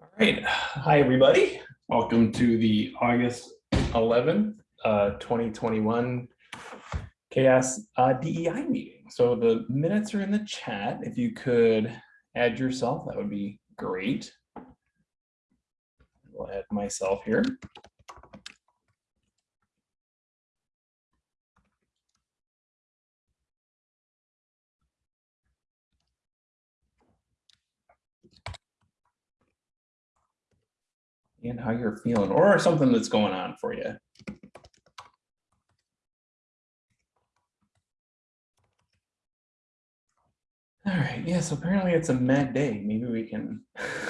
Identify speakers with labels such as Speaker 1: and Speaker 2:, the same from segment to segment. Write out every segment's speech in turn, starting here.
Speaker 1: All right, hi, everybody. Welcome to the August 11th, uh, 2021 CHAOSS uh, DEI meeting. So the minutes are in the chat. If you could add yourself, that would be great. I'll add myself here. And how you're feeling or something that's going on for you. All right, yeah, so apparently it's a mad day. Maybe we can,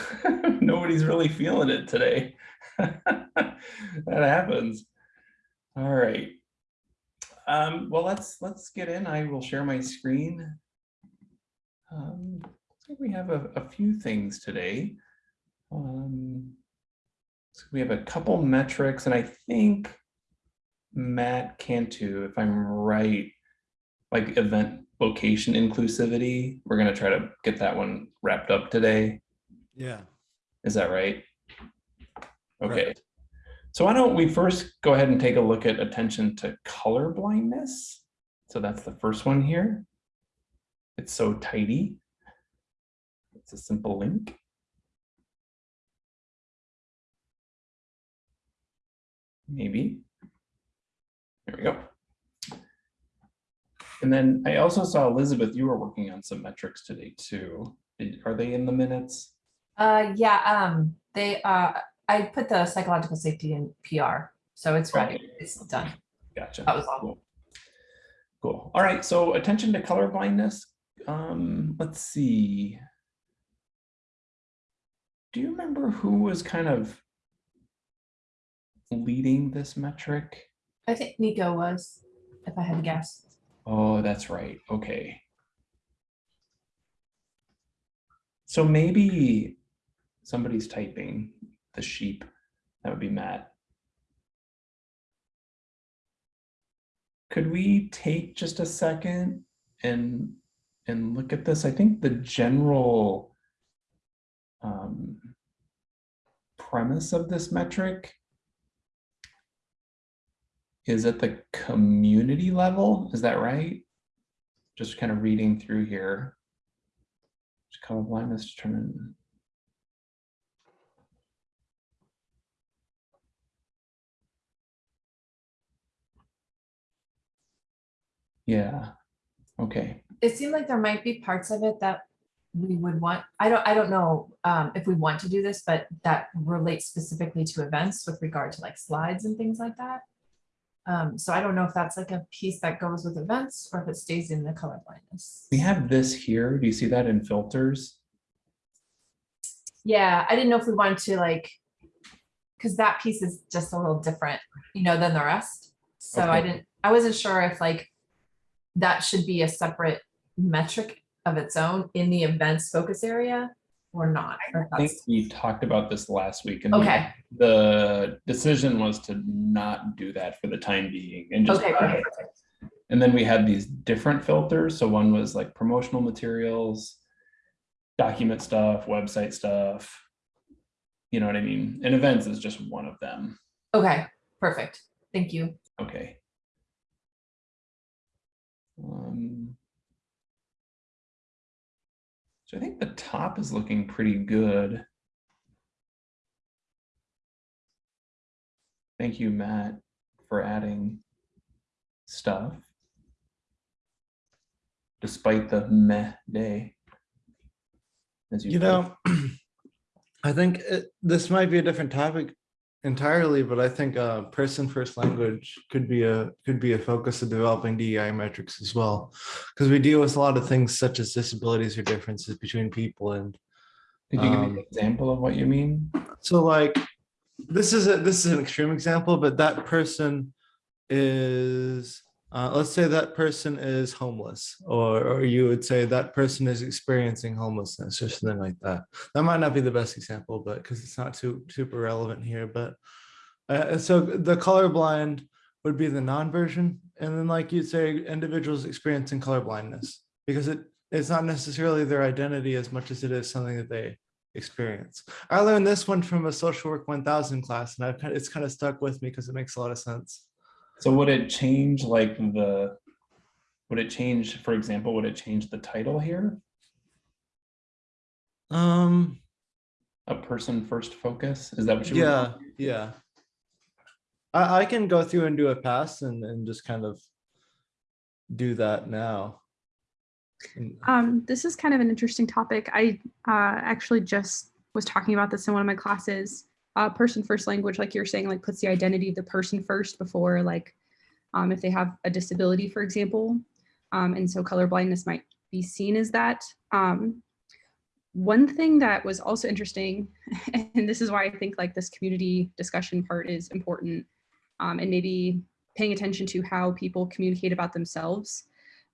Speaker 1: nobody's really feeling it today. that happens. All right. Um, well, let's let's get in. I will share my screen. Um, like we have a, a few things today. Um, so we have a couple metrics and I think Matt Cantu, if I'm right, like event location inclusivity, we're gonna try to get that one wrapped up today.
Speaker 2: Yeah.
Speaker 1: Is that right? Okay.
Speaker 2: Correct.
Speaker 1: So why don't we first go ahead and take a look at attention to color blindness. So that's the first one here. It's so tidy. It's a simple link. Maybe. There we go. And then I also saw Elizabeth, you were working on some metrics today too. Are they in the minutes?
Speaker 3: Uh, yeah, um, they, uh, I put the psychological safety in PR, so it's ready,
Speaker 1: Okay.
Speaker 3: it's done.
Speaker 1: Gotcha.
Speaker 3: That was all.
Speaker 1: Cool. Cool. All right. So attention to color blindness. Um, let's see. Do you remember who was kind of leading this metric?
Speaker 3: I think Nico was, if I had to guess.
Speaker 1: Oh, that's right. Okay. So maybe somebody's typing the sheep. That would be Matt. Could we take just a second and and look at this? I think the general um, premise of this metric is at the community level. Is that right? Just kind of reading through here. Just color blindness determined. Yeah, okay.
Speaker 3: It seemed like there might be parts of it that we would want, I don't, I don't know, um, if we want to do this, but that relates specifically to events with regard to like slides and things like that. Um, so I don't know if that's like a piece that goes with events or if it stays in the color blindness.
Speaker 1: We have this here. Do you see that in filters?
Speaker 3: Yeah, I didn't know if we wanted to like, because that piece is just a little different, you know, than the rest. So I didn't, I wasn't sure if like that should be a separate metric of its own in the events focus area or not. or
Speaker 1: I think we talked about this last week and the-
Speaker 3: Okay,
Speaker 1: the decision was to not do that for the time being and just
Speaker 3: okay, okay,
Speaker 1: And then we had these different filters. So one was like promotional materials, document stuff, website stuff. You know what I mean? And events is just one of them.
Speaker 3: okay, perfect. Thank you.
Speaker 1: Okay. Um, so I think the top is looking pretty good. Thank you, Matt, for adding stuff. Despite the meh day. As
Speaker 2: You
Speaker 1: put.
Speaker 2: know, I think it, this might be a different topic entirely, but I think uh, person first language could be a could be a focus of developing DEI metrics as well, because we deal with a lot of things such as disabilities or differences between people, and
Speaker 1: Could you give me
Speaker 2: um,
Speaker 1: an example of what you mean?
Speaker 2: so like this is a this is an extreme example, but that person is uh, let's say that person is homeless, or or you would say that person is experiencing homelessness or something like that. That might not be the best example, but because it's not too super relevant here. But uh, so the colorblind would be the non-version, and then like you'd say individuals experiencing color blindness because it it's not necessarily their identity as much as it is something that they experience. I learned this one from a social work 1000 class and I've kind of, it's kind of stuck with me because it makes a lot of sense.
Speaker 1: So would it change like the, would it change, for example, would it change the title here?
Speaker 2: Um,
Speaker 1: A person first focus? Is that what you? were-
Speaker 2: yeah, yeah. I, I can go through and do a pass and, and just kind of do that now.
Speaker 4: Um, this is kind of an interesting topic. I uh, actually just was talking about this in one of my classes. Uh, person first language, like you're saying, like puts the identity of the person first before like um, if they have a disability, for example. Um, and so color blindness might be seen as that. Um, one thing that was also interesting, and this is why I think like this community discussion part is important, um, and maybe paying attention to how people communicate about themselves.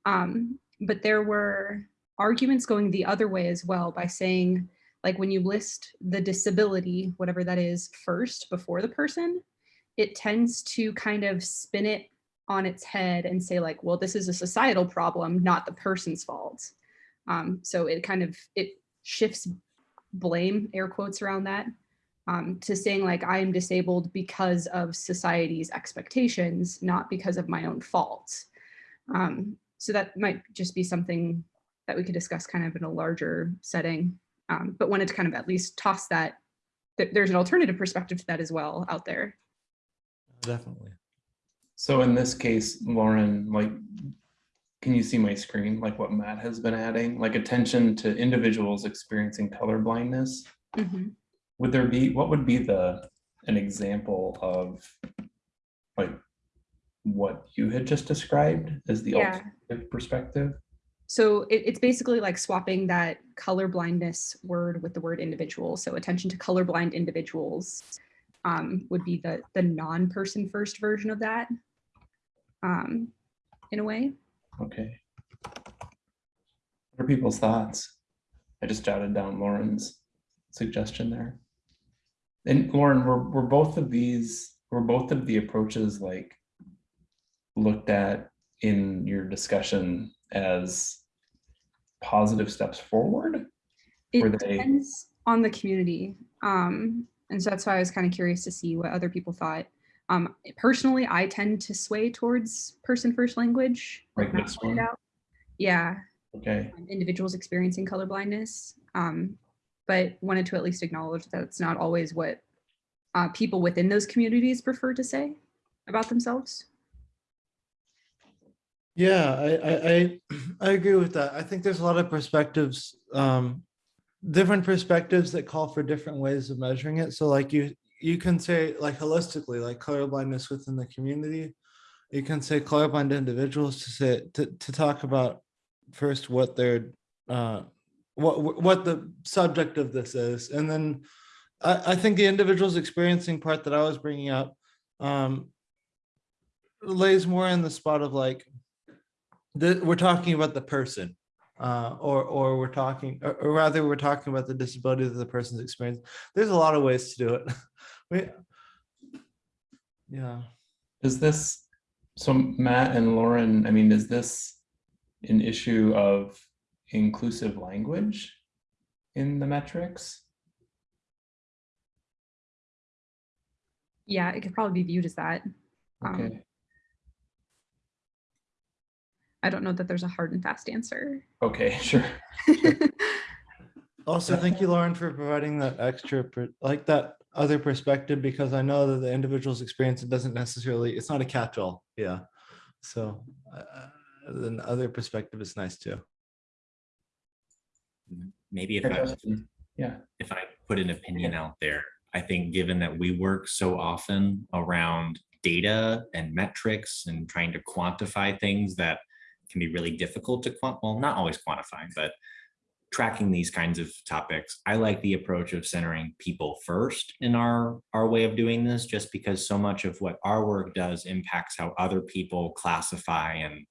Speaker 4: Um, but there were arguments going the other way as well by saying like when you list the disability whatever that is first before the person it tends to kind of spin it on its head and say like well this is a societal problem not the person's fault um, so it kind of it shifts blame air quotes around that um, to saying like i am disabled because of society's expectations not because of my own fault um, so that might just be something that we could discuss kind of in a larger setting. Um, but wanted to kind of at least toss that, that there's an alternative perspective to that as well out there.
Speaker 2: Definitely.
Speaker 1: So in this case, Lauren, like, can you see my screen, like what Matt has been adding, like attention to individuals experiencing color blindness?
Speaker 4: Mhm.
Speaker 1: Would there be, what would be the, an example of like what you had just described as the
Speaker 4: Yeah.
Speaker 1: alternative perspective?
Speaker 4: So it, it's basically like swapping that color blindness word with the word individual. So attention to colorblind individuals um, would be the, the non-person first version of that um, in a way.
Speaker 1: Okay. What are people's thoughts? I just jotted down Lauren's suggestion there. And Lauren, were, were both of these, were both of the approaches like looked at in your discussion as positive steps forward?
Speaker 4: It
Speaker 1: they-
Speaker 4: depends on the community. Um, and so that's why I was kind of curious to see what other people thought. Um, personally, I tend to sway towards person first language.
Speaker 1: Like this one?
Speaker 4: out. Yeah,
Speaker 1: Okay,
Speaker 4: um, individuals experiencing color blindness. Um, but wanted to at least acknowledge that it's not always what uh, people within those communities prefer to say about themselves.
Speaker 2: Yeah, I, I, I, agree with that. I think there's a lot of perspectives, um, different perspectives that call for different ways of measuring it. So like you, you can say like holistically, like colorblindness within the community. You can say colorblind individuals to say, to, to talk about first what their, uh, what, what the subject of this is. And then I, I think the individuals experiencing part that I was bringing up, um, lays more in the spot of like, the, we're talking about the person, uh, or, or we're talking, or, or rather we're talking about the disability that the person's experience. There's a lot of ways to do it. We, yeah,
Speaker 1: is this, so Matt and Lauren, I mean, is this an issue of inclusive language in the metrics?
Speaker 4: Yeah, it could probably be viewed as that. Um,
Speaker 1: Okay,
Speaker 4: I don't know that there's a hard and fast answer.
Speaker 1: okay, sure.
Speaker 2: also thank you, Lauren, for providing that extra, like that other perspective, because I know that the individual's experience, it doesn't necessarily, it's not a catch-all, yeah. So, uh, then other perspective is nice too.
Speaker 5: maybe if I.
Speaker 1: Yeah,
Speaker 5: if I put an opinion out there, I think given that we work so often around data and metrics and trying to quantify things that can be really difficult to quant, well, not always quantifying, but tracking these kinds of topics. I like the approach of centering people first in our, our way of doing this, just because so much of what our work does impacts how other people classify and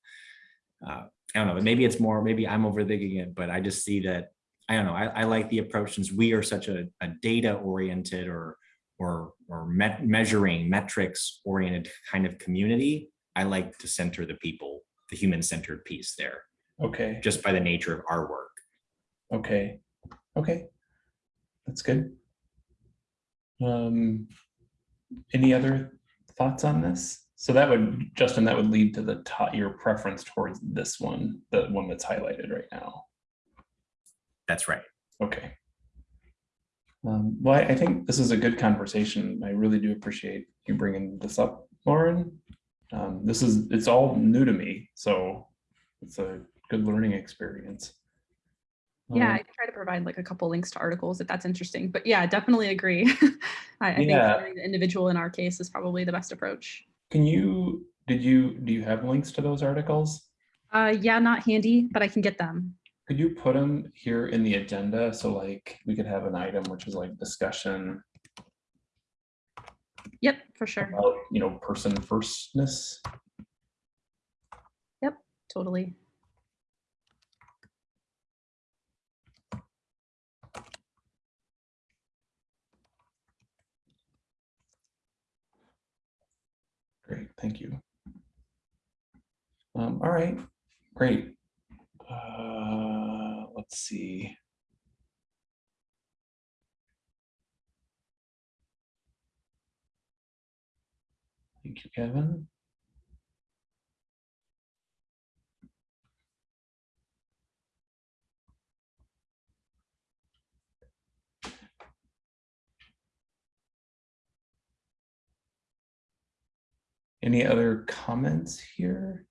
Speaker 5: uh, I don't know, maybe it's more, maybe I'm overthinking it, but I just see that I don't know. I, I like the approach since we are such a, a data oriented or or or met, measuring metrics oriented kind of community. I like to center the people, the human centered piece there,
Speaker 1: okay,
Speaker 5: just by the nature of our work.
Speaker 1: okay, okay. that's good. Um, any other thoughts on this? So that would, Justin, that would lead to the top, your preference towards this one, the one that's highlighted right now.
Speaker 5: That's right.
Speaker 1: Okay. Um, well, I, I think this is a good conversation. I really do appreciate you bringing this up, Lauren. Um, this is, it's all new to me, so it's a good learning experience.
Speaker 4: Yeah,
Speaker 1: Um,
Speaker 4: I can try to provide like a couple links to articles if that's interesting. But yeah, definitely agree. I, I think
Speaker 1: Yeah.
Speaker 4: the individual in our case is probably the best approach.
Speaker 1: Can you, did you, do you have links to those articles?
Speaker 4: Uh, yeah, not handy, but I can get them.
Speaker 1: Could you put them here in the agenda? So like, we could have an item which is like discussion
Speaker 4: Yep, for sure.
Speaker 1: about, you know, person firstness.
Speaker 4: Yep, totally.
Speaker 1: Great, thank you. Um, all right, great. Uh, let's see. Thank you, Kevin. Any other comments here?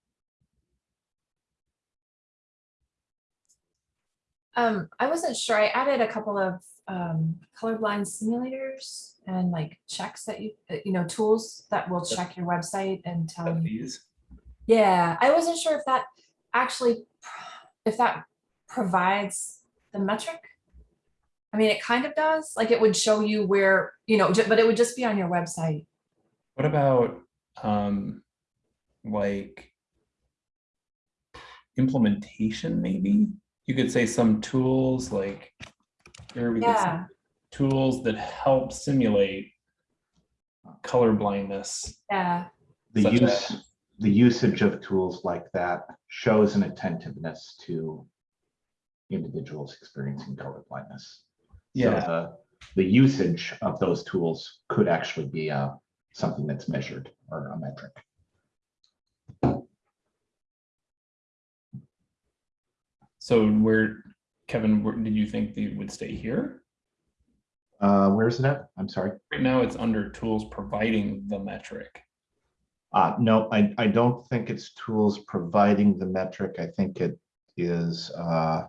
Speaker 3: Um, I wasn't sure. I added a couple of um, colorblind simulators and like checks that you, uh, you know, tools that will check your website and tell
Speaker 1: Of
Speaker 3: you.
Speaker 1: these?
Speaker 3: Yeah, I wasn't sure if that actually, if that provides the metric. I mean, it kind of does, like it would show you where, you know, but it would just be on your website.
Speaker 1: What about, um, like implementation, maybe? You could say some tools like, here we could say
Speaker 3: Yeah,
Speaker 1: tools that help simulate color blindness.
Speaker 3: yeah,
Speaker 6: The
Speaker 1: such
Speaker 6: use,
Speaker 1: as-
Speaker 6: the usage of tools like that shows an attentiveness to individuals experiencing color blindness. So
Speaker 1: Yeah,
Speaker 6: the, the usage of those tools could actually be uh, something that's measured or a metric.
Speaker 1: So where, Kevin, where, did you think they would stay here?
Speaker 6: Uh, Where's it at? I'm sorry.
Speaker 1: Right now, it's under tools providing the metric.
Speaker 6: Uh, no, I, I don't think it's tools providing the metric. I think it is uh,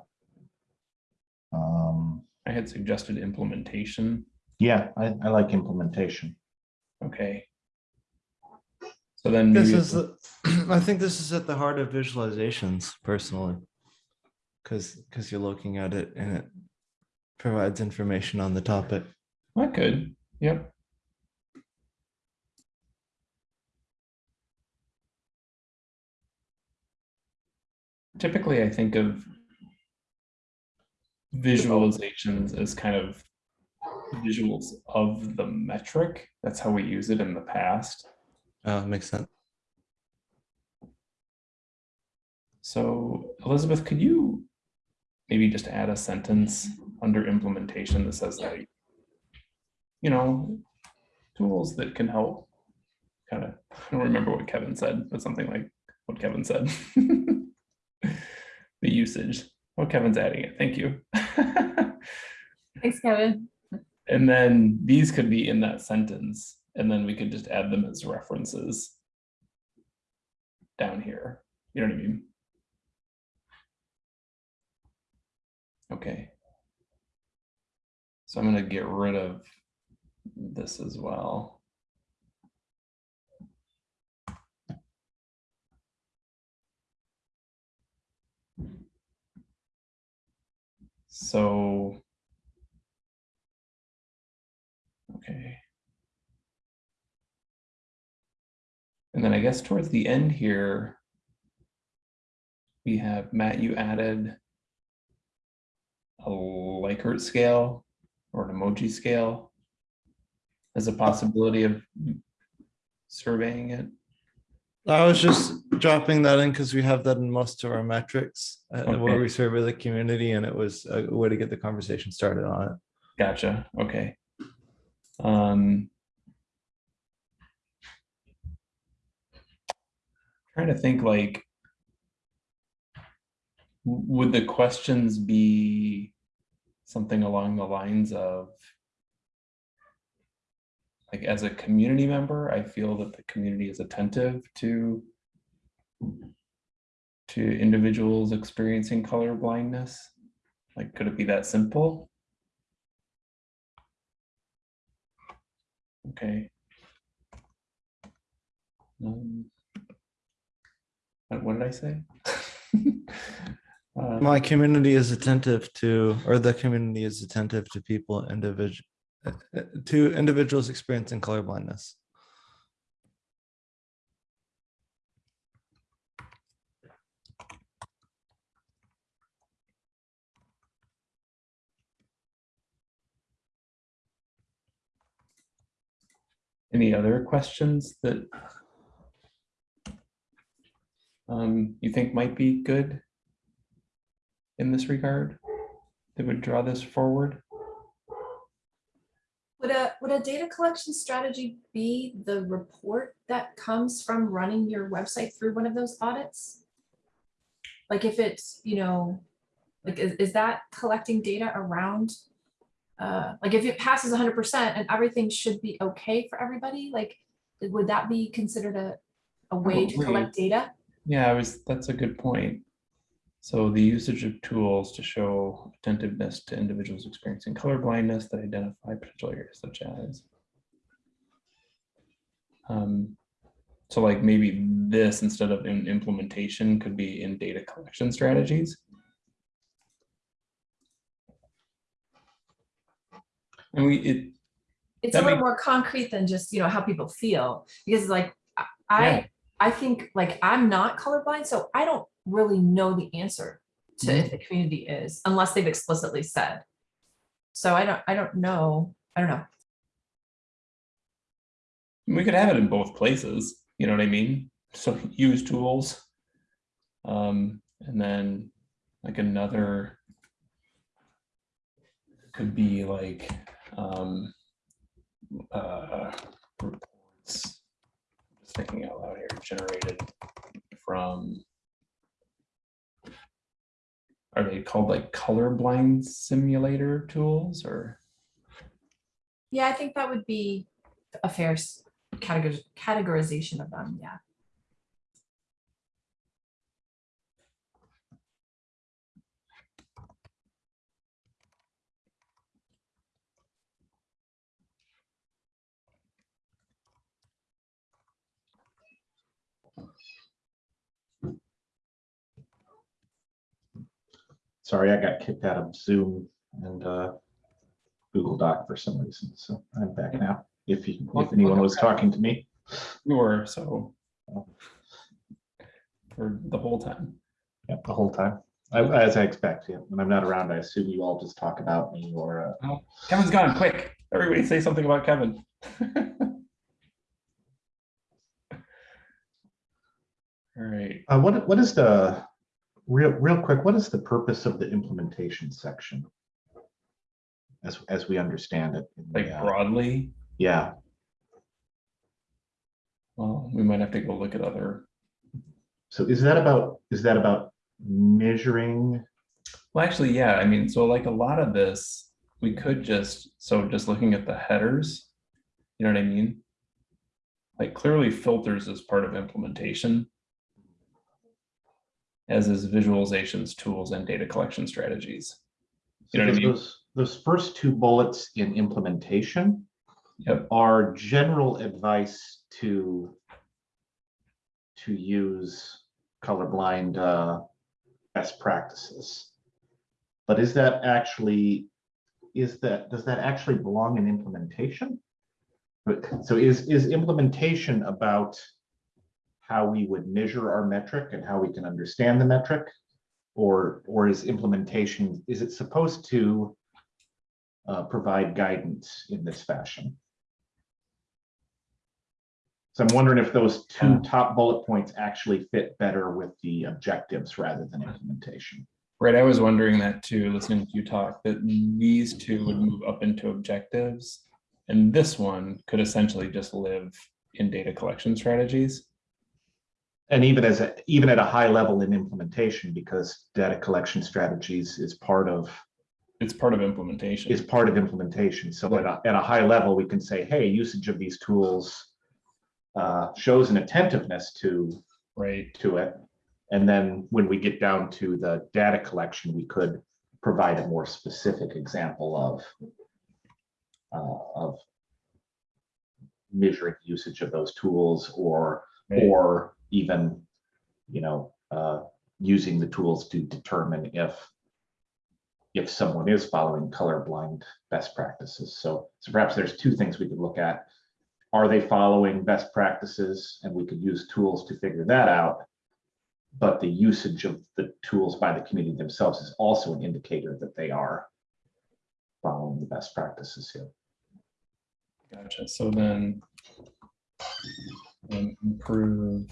Speaker 6: um,
Speaker 1: I had suggested implementation.
Speaker 6: yeah, I, I like implementation.
Speaker 1: Okay. So then
Speaker 2: This is, the- I think this is at the heart of visualizations personally. Because, because you're looking at it and it provides information on the topic.
Speaker 1: I could, yep. Typically, I think of visualizations as kind of visuals of the metric. That's how we use it in the past.
Speaker 2: Oh, makes sense.
Speaker 1: So Elizabeth, could you maybe just add a sentence under implementation that says like, you know, tools that can help kind of, I don't remember what Kevin said, but something like what Kevin said. The usage. Oh, Kevin's adding it. Thank you.
Speaker 3: thanks, Kevin.
Speaker 1: And then these could be in that sentence, and then we could just add them as references down here. You know what I mean? Okay. So I'm gonna get rid of this as well. So Okay. And then I guess towards the end here, we have, Matt, you added a Likert scale or an emoji scale as a possibility of surveying it.
Speaker 2: I was just dropping that in because we have that in most of our metrics uh, where
Speaker 1: Okay.
Speaker 2: we survey the community and it was a way to get the conversation started on it.
Speaker 1: Gotcha, okay. Um. Trying to think like. Would the questions be something along the lines of? Like as a community member, I feel that the community is attentive to. To individuals experiencing color blindness. Like, could it be that simple? Okay. Um, what did I say? Uh,
Speaker 2: My community is attentive to, or the community is attentive to people individual, to individuals experiencing colorblindness.
Speaker 1: Any other questions that um, you think might be good in this regard that would draw this forward?
Speaker 3: Would a, would a data collection strategy be the report that comes from running your website through one of those audits? Like if it's, you know, like is, is that collecting data around? Uh, like if it passes hundred percent and everything should be okay for everybody, like, would that be considered a, a way to collect data?
Speaker 1: Yeah, I was, that's a good point. So the usage of tools to show attentiveness to individuals experiencing color blindness that identify potential areas such as. Um, so like maybe this instead of in implementation could be in data collection strategies. And we, it,
Speaker 3: It's a little more concrete than just, you know, how people feel, because like, I-
Speaker 1: Yeah.
Speaker 3: I, I think, like, I'm not colorblind, so I don't really know the answer to
Speaker 1: Mm-hmm.
Speaker 3: if the community is, unless they've explicitly said. So I don't, I don't know, I don't know.
Speaker 1: we could have it in both places, you know what I mean? So use tools. Um, and then like another could be like, um, uh, reports, just thinking out loud here, generated from, are they called like colorblind simulator tools or?
Speaker 3: Yeah, I think that would be a fair categor- categorization of them, yeah.
Speaker 6: Sorry, I got kicked out of Zoom and uh, Google Doc for some reason, so I'm back now. If you, if anyone was talking to me.
Speaker 1: Or so. For the whole time.
Speaker 6: Yeah, the whole time. I- As I expect, yeah. When I'm not around, I assume you all just talk about me or, uh,
Speaker 1: Kevin's gone, quick. Everybody say something about Kevin. All right,
Speaker 6: uh, what, what is the, real, real quick, what is the purpose of the implementation section? As, as we understand it. in the,
Speaker 1: like
Speaker 6: uh,
Speaker 1: broadly,
Speaker 6: Yeah,
Speaker 1: well, we might have to go look at other,
Speaker 6: so is that about, is that about measuring?
Speaker 1: well, actually, yeah, I mean, so like a lot of this, we could just, so just looking at the headers, you know what I mean? Like clearly filters is part of implementation. As is visualizations, tools, and data collection strategies. You know what I mean?
Speaker 6: Those, those first two bullets in implementation
Speaker 1: Yep,
Speaker 6: are general advice to to use colorblind uh, best practices. But is that actually, is that, does that actually belong in implementation? So is, is implementation about how we would measure our metric and how we can understand the metric? Or, or is implementation, is it supposed to uh, provide guidance in this fashion? So I'm wondering if those two top bullet points actually fit better with the objectives rather than implementation.
Speaker 1: Right, I was wondering that too, listening to you talk, that these two would move up into objectives. And this one could essentially just live in data collection strategies.
Speaker 6: And even as, a even at a high level in implementation, because data collection strategies is part of,
Speaker 1: It's part of implementation.
Speaker 6: is part of implementation. So at a, at a high level, we can say, hey, usage of these tools uh, shows an attentiveness to,
Speaker 1: Right,
Speaker 6: to it. And then when we get down to the data collection, we could provide a more specific example of uh, of measuring usage of those tools or
Speaker 1: right,
Speaker 6: or even, you know, uh, using the tools to determine if if someone is following colorblind best practices. So, so perhaps there's two things we could look at. Are they following best practices? And we could use tools to figure that out. But the usage of the tools by the community themselves is also an indicator that they are following the best practices here.
Speaker 1: gotcha. So then improve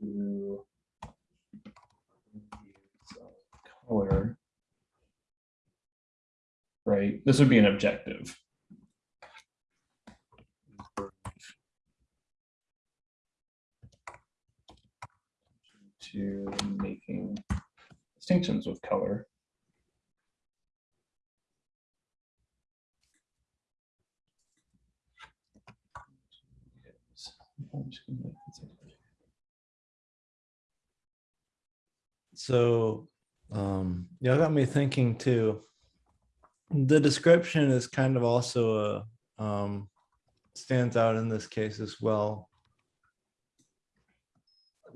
Speaker 1: to color. Right, this would be an objective. To making distinctions with color.
Speaker 2: So, um, y'all got me thinking too. The description is kind of also a, um, stands out in this case as well.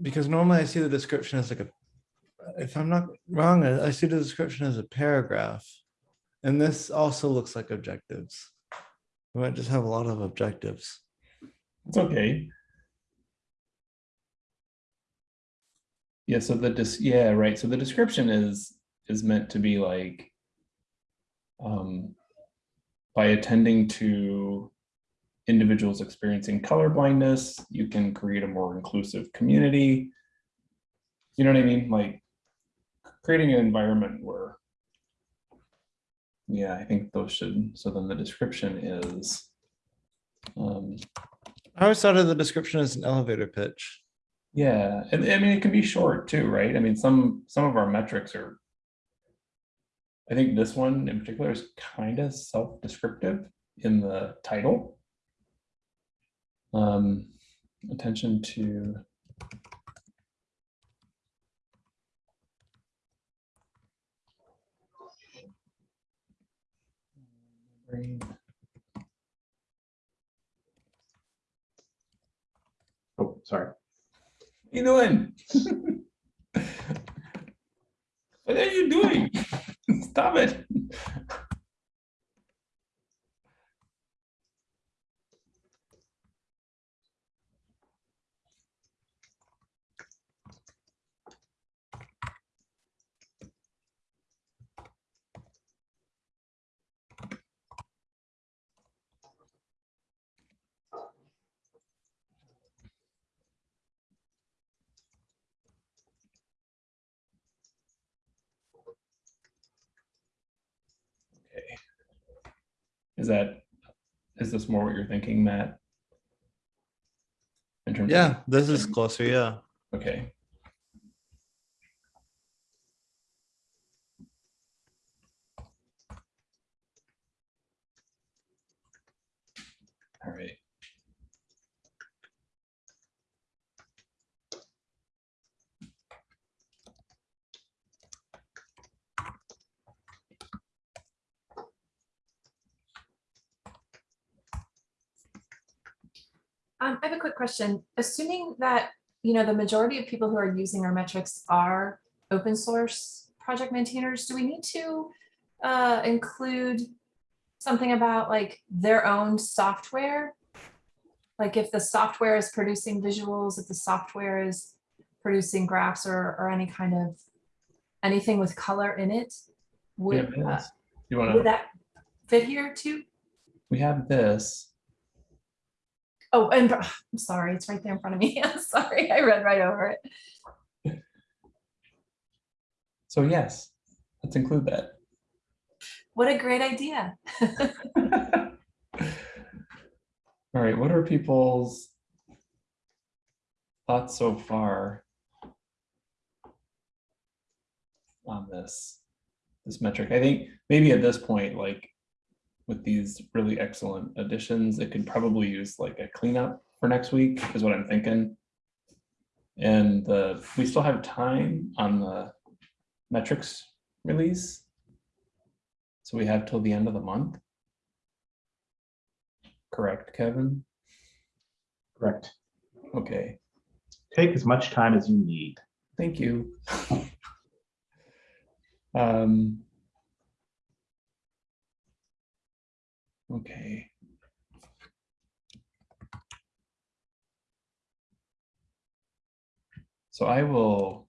Speaker 2: Because normally I see the description as like a, if I'm not wrong, I see the description as a paragraph. And this also looks like objectives. We might just have a lot of objectives.
Speaker 1: It's okay. Yeah, so the dis, yeah, right, so the description is, is meant to be like. Um. By attending to. Individuals experiencing color blindness, you can create a more inclusive community. You know what I mean, like. Creating an environment where. Yeah, I think those should, so then the description is. Um,
Speaker 2: I always thought of the description as an elevator pitch.
Speaker 1: Yeah, and I mean, it can be short too, right? I mean, some, some of our metrics are. I think this one in particular is kind of self-descriptive in the title. Um, attention to.
Speaker 6: Oh, sorry.
Speaker 1: You doing? What are you doing? Stop it. Is that, is this more what you're thinking, Matt? In terms of-
Speaker 2: Yeah, this is closer, yeah.
Speaker 1: Okay. All right.
Speaker 3: Um, I have a quick question. Assuming that, you know, the majority of people who are using our metrics are open source project maintainers, do we need to uh, include something about like their own software? Like if the software is producing visuals, if the software is producing graphs or, or any kind of, anything with color in it? Would,
Speaker 1: it
Speaker 3: uh.
Speaker 1: You wanna,
Speaker 3: would that fit here too?
Speaker 1: we have this.
Speaker 3: Oh, and I'm sorry, it's right there in front of me. I'm sorry, I read right over it.
Speaker 1: So yes, let's include that.
Speaker 3: What a great idea.
Speaker 1: All right, what are people's thoughts so far on this, this metric? I think maybe at this point, like with these really excellent additions, it could probably use like a cleanup for next week is what I'm thinking. And the, we still have time on the metrics release. So we have till the end of the month. Correct, Kevin?
Speaker 6: Correct.
Speaker 1: Okay,
Speaker 6: Take as much time as you need.
Speaker 1: thank you. Um. Okay. So I will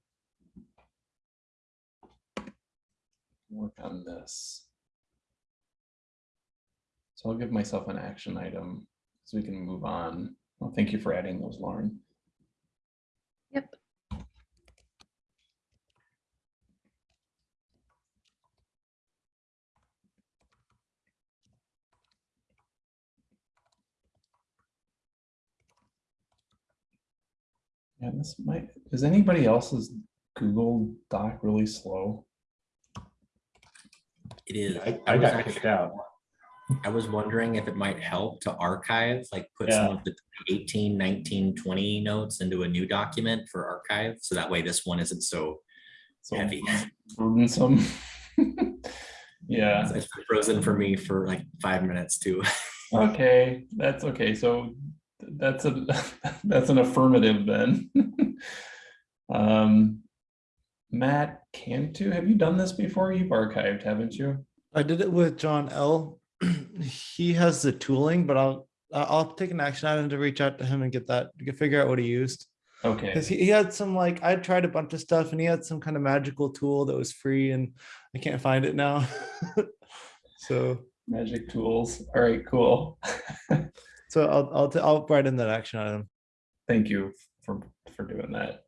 Speaker 1: work on this. So I'll give myself an action item so we can move on. Well, thank you for adding those, Lauren. Yeah, this might, is anybody else's Google Doc really slow?
Speaker 5: It is.
Speaker 6: I,
Speaker 5: I
Speaker 6: I got
Speaker 5: actually-
Speaker 6: kicked out.
Speaker 5: I was wondering if it might help to archive, like put some of the 18, 19, 20 notes into a new document for archive. So that way this one isn't so
Speaker 1: So
Speaker 5: heavy.
Speaker 1: burdensome. Yeah,
Speaker 5: It's frozen for me for like five minutes too.
Speaker 1: okay, that's okay. So that's a, that's an affirmative then. Um, Matt Cantu, have you done this before? You've archived, haven't you?
Speaker 2: I did it with John L. he has the tooling, but I'll I'll take an action item to reach out to him and get that get figure out what he used.
Speaker 1: Okay,
Speaker 2: Because he, he had some like I tried a bunch of stuff and he had some kind of magical tool that was free and I can't find it now. so
Speaker 1: magic tools. All right, cool.
Speaker 2: So I'll I'll I'll write in that action item.
Speaker 1: Thank you for, for doing that.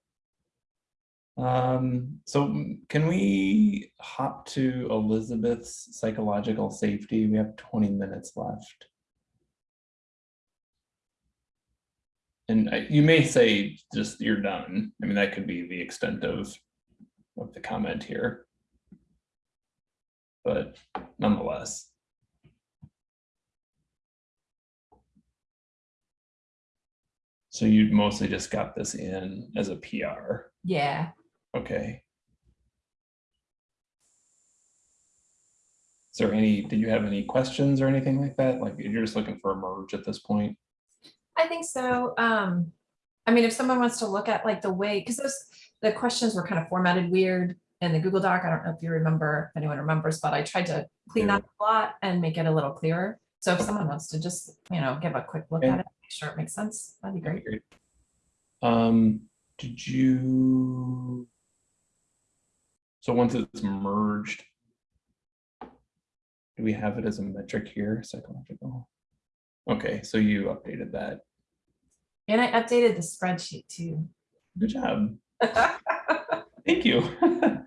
Speaker 1: Um, so can we hop to Elizabeth's psychological safety? We have twenty minutes left. And I- you may say just you're done. I mean, that could be the extent of, of the comment here. But nonetheless. So you mostly just got this in as a PR.
Speaker 3: Yeah.
Speaker 1: Okay. Is there any, did you have any questions or anything like that? Like you're just looking for a merge at this point?
Speaker 3: I think so. Um, I mean, if someone wants to look at like the way, because those, the questions were kind of formatted weird in the Google Doc. I don't know if you remember, if anyone remembers, but I tried to clean that up a lot and make it a little clearer. So if someone wants to just, you know, give a quick look
Speaker 1: Okay.
Speaker 3: at it, sure it makes sense, that'd be great.
Speaker 1: Um, did you? So once it's merged. Do we have it as a metric here, psychological? Okay, so you updated that.
Speaker 3: And I updated the spreadsheet too.
Speaker 1: Good job. Thank you.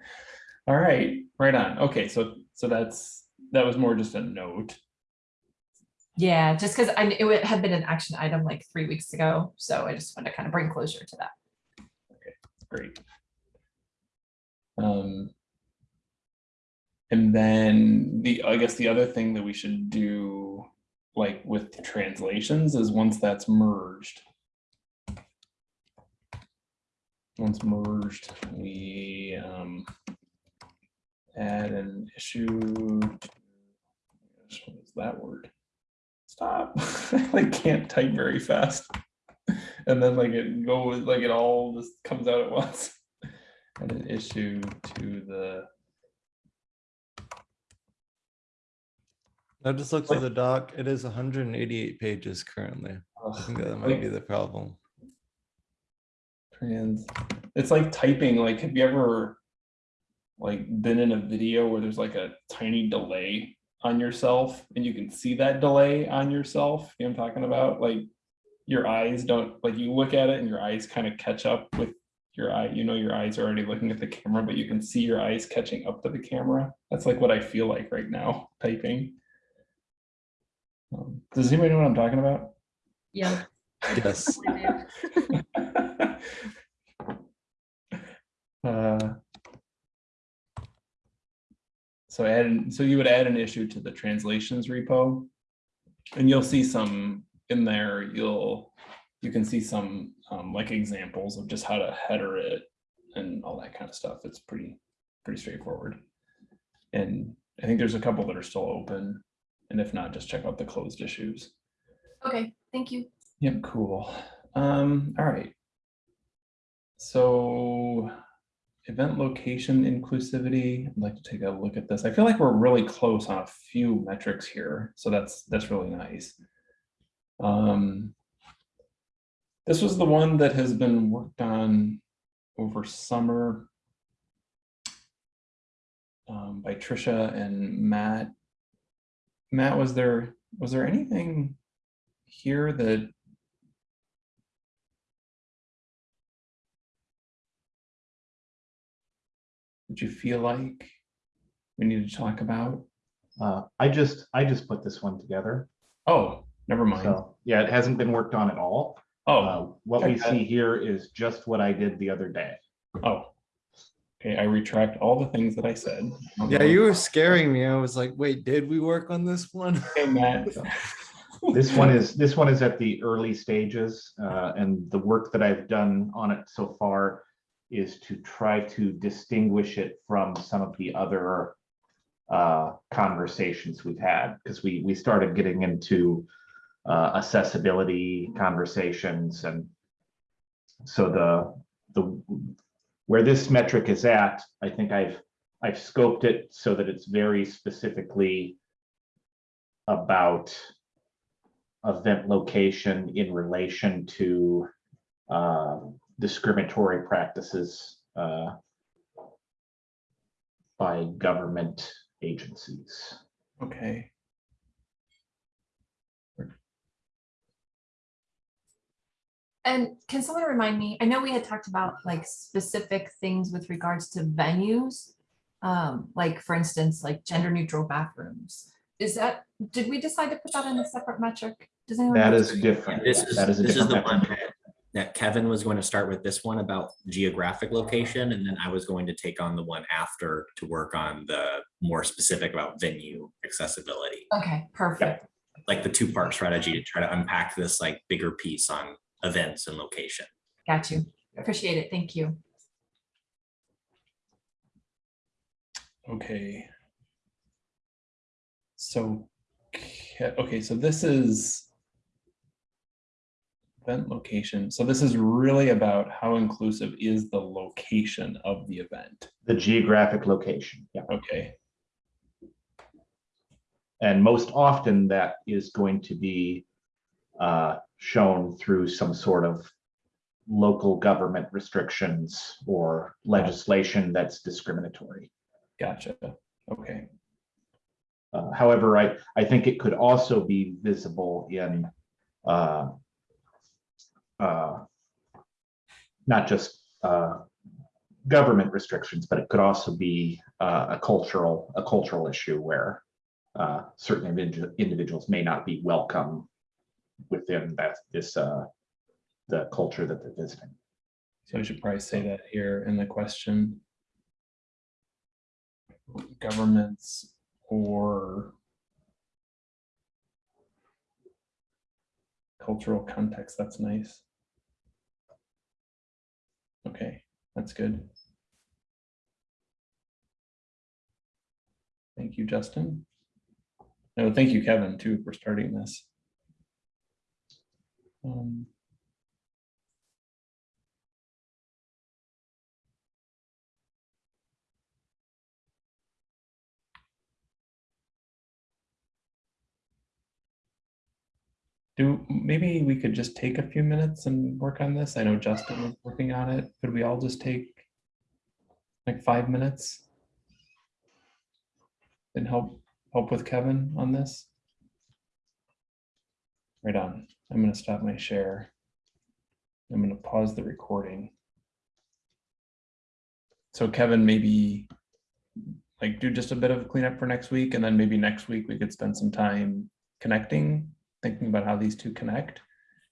Speaker 1: All right, right on. Okay, so, so that's, that was more just a note.
Speaker 3: Yeah, just because I, it had been an action item like three weeks ago, so I just wanted to kind of bring closure to that.
Speaker 1: Great. Um. And then the, I guess the other thing that we should do, like with translations, is once that's merged. Once merged, we um. Add an issue. to- What is that word? Stop, I like can't type very fast. And then like it goes, like it all just comes out at once. And an issue to the,
Speaker 2: I just looked at the doc. It is 188 pages currently. I think that might be the problem.
Speaker 1: trans, it's like typing, like, have you ever like been in a video where there's like a tiny delay on yourself and you can see that delay on yourself? You know what I'm talking about? Like your eyes don't, like you look at it and your eyes kind of catch up with your eye, you know, your eyes are already looking at the camera, but you can see your eyes catching up to the camera. That's like what I feel like right now typing. Um, Does anybody know what I'm talking about?
Speaker 4: Yeah.
Speaker 2: Yes.
Speaker 1: Uh, So add, so you would add an issue to the translations repo. And you'll see some in there, you'll, you can see some um, like examples of just how to header it and all that kind of stuff. It's pretty, pretty straightforward. And I think there's a couple that are still open. And if not, just check out the closed issues.
Speaker 3: Okay, thank you.
Speaker 1: Yep, cool. Um, all right. So event location inclusivity, I'd like to take a look at this. I feel like we're really close on a few metrics here, so that's that's really nice. Um, this was the one that has been worked on over summer um, by Trisha and Matt. Matt, was there was there anything here that that you feel like we need to talk about?
Speaker 6: Uh, I just, I just put this one together.
Speaker 1: Oh, never mind.
Speaker 6: So, yeah, it hasn't been worked on at all.
Speaker 1: Oh,
Speaker 6: Uh, What we
Speaker 1: that.
Speaker 6: see here is just what I did the other day.
Speaker 1: oh. Okay, I retract all the things that I said.
Speaker 2: Yeah, you were scaring me. I was like, wait, did we work on this one?
Speaker 1: Okay, Matt.
Speaker 6: This one is, this one is at the early stages, uh, and the work that I've done on it so far is to try to distinguish it from some of the other uh, conversations we've had, because we, we started getting into uh, accessibility conversations and so the, the, where this metric is at, I think I've, I've scoped it so that it's very specifically about event location in relation to uh, discriminatory practices uh, by government agencies.
Speaker 1: Okay.
Speaker 3: And can someone remind me, I know we had talked about like specific things with regards to venues. Um, like for instance, like gender neutral bathrooms. Is that, did we decide to put that in a separate metric? Does anyone?
Speaker 6: That
Speaker 3: know?
Speaker 6: is different.
Speaker 5: This is,
Speaker 6: That is a
Speaker 5: this is the
Speaker 6: different
Speaker 5: one
Speaker 6: metric.
Speaker 5: That- that Kevin was going to start with this one about geographic location, and then I was going to take on the one after to work on the more specific about venue accessibility.
Speaker 3: Okay, perfect.
Speaker 5: Like the two-part strategy to try to unpack this like bigger piece on events and location.
Speaker 3: Got you. Appreciate it. Thank you.
Speaker 1: Okay. So, okay, so this is event location. So this is really about how inclusive is the location of the event.
Speaker 6: The geographic location, yeah.
Speaker 1: Okay,
Speaker 6: And most often that is going to be uh, shown through some sort of local government restrictions or legislation that's discriminatory.
Speaker 1: gotcha. Okay,
Speaker 6: Uh, However, I, I think it could also be visible in uh, uh, not just uh, government restrictions, but it could also be uh, a cultural, a cultural issue where uh, certain individuals may not be welcome within that, this, uh, the culture that they're visiting.
Speaker 1: so I should probably say that here in the question. Governments or cultural context, that's nice. Okay, that's good. Thank you, Justin. No, thank you, Kevin, too, for starting this. Um, Do, maybe we could just take a few minutes and work on this. I know Justin is working on it. Could we all just take like five minutes? And help, help with Kevin on this? Right on. I'm gonna stop my share. I'm gonna pause the recording. so Kevin, maybe like do just a bit of cleanup for next week and then maybe next week we could spend some time connecting, thinking about how these two connect.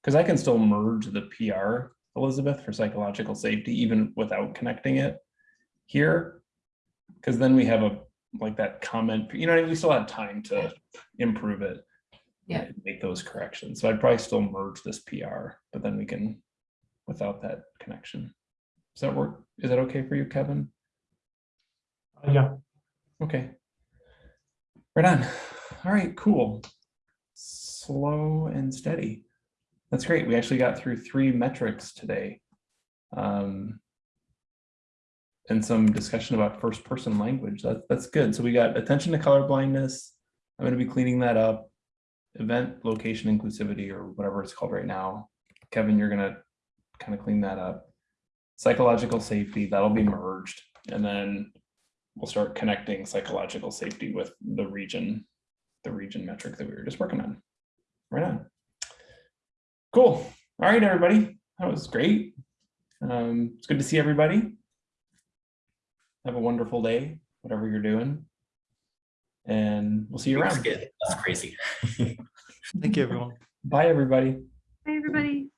Speaker 1: Because I can still merge the PR, Elizabeth, for psychological safety, even without connecting it here. Because then we have a, like that comment, you know, what I mean? we still have time to improve it.
Speaker 3: Yeah.
Speaker 1: Make those corrections. So I'd probably still merge this PR, but then we can, without that connection. Does that work? Is that okay for you, Kevin?
Speaker 6: Uh, yeah.
Speaker 1: Okay. Right on. All right, cool. Slow and steady. That's great. We actually got through three metrics today. Um, and some discussion about first person language. That, that's good. So we got attention to color blindness. I'm going to be cleaning that up. Event location inclusivity or whatever it's called right now. Kevin, you're going to kind of clean that up. Psychological safety, that'll be merged. And then we'll start connecting psychological safety with the region, the region metric that we were just working on. Right on. Cool. All right, everybody. That was great. Um, it's good to see everybody. Have a wonderful day, whatever you're doing. And we'll see you
Speaker 5: That's
Speaker 1: around.
Speaker 5: good. That's crazy.
Speaker 2: Thank you, everyone.
Speaker 1: Bye, everybody.
Speaker 4: Hi, everybody.